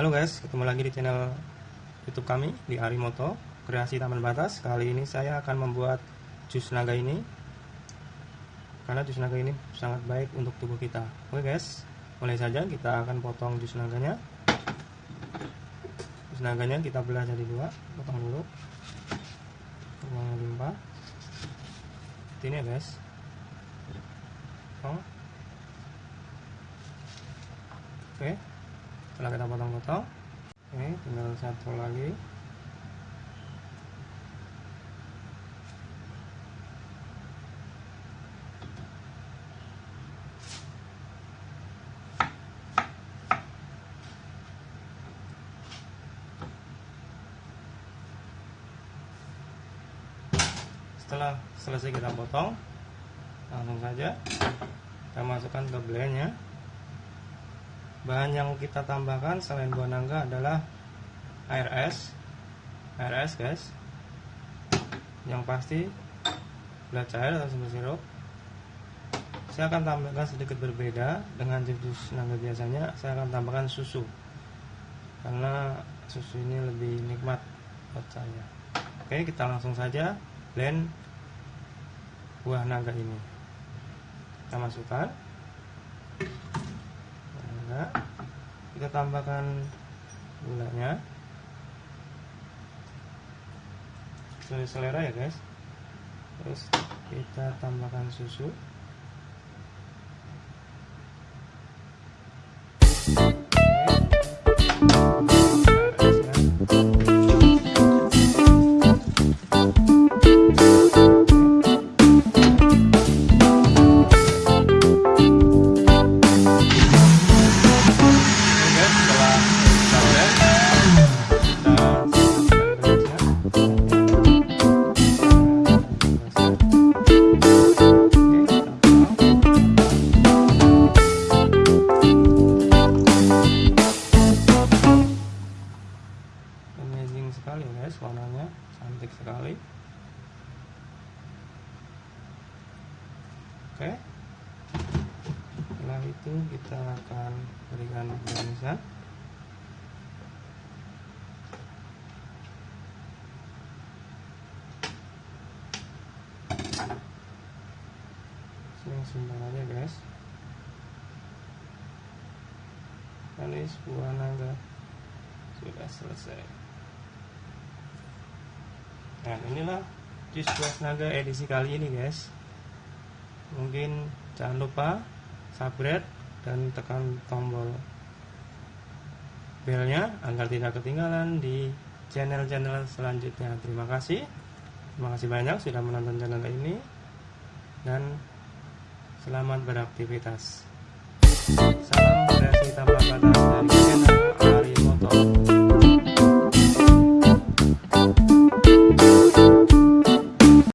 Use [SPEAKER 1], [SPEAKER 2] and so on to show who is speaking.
[SPEAKER 1] Halo guys, ketemu lagi di channel YouTube kami di Arimoto Kreasi Taman Batas. Kali ini saya akan membuat jus naga ini karena jus naga ini sangat baik untuk tubuh kita. Oke guys, mulai saja kita akan potong jus naganya. Jus naganya kita belah jadi dua, potong dulu. Potong limpah. Ini ya guys. Potong. Oke setelah kita potong-potong. Oke tinggal satu lagi. Setelah selesai kita potong langsung saja kita masukkan ke blendnya bahan yang kita tambahkan selain buah nangka adalah air es. Air es guys. Yang pasti gula cair atau sumber sirup. Saya akan tambahkan sedikit berbeda dengan jus nangka biasanya. Saya akan tambahkan susu. Karena susu ini lebih nikmat buat saya. Oke kita langsung saja blend buah naga ini. Kita masukkan nah, kita tambahkan gulanya. Sesuai selera ya guys. Terus kita tambahkan susu warnanya cantik sekali. Oke. Setelah itu kita akan berikan garnisan simpan aja guys. Manis buah naga. Sudah selesai Nah inilah jus buah naga edisi kali ini guys. Mungkin jangan lupa subscribe dan tekan tombol belnya agar tidak ketinggalan di channel-channel selanjutnya. Terima kasih. Terima kasih banyak sudah menonton channel ini. Dan selamat beraktivitas. Salam kreasi tanpa batas dari channel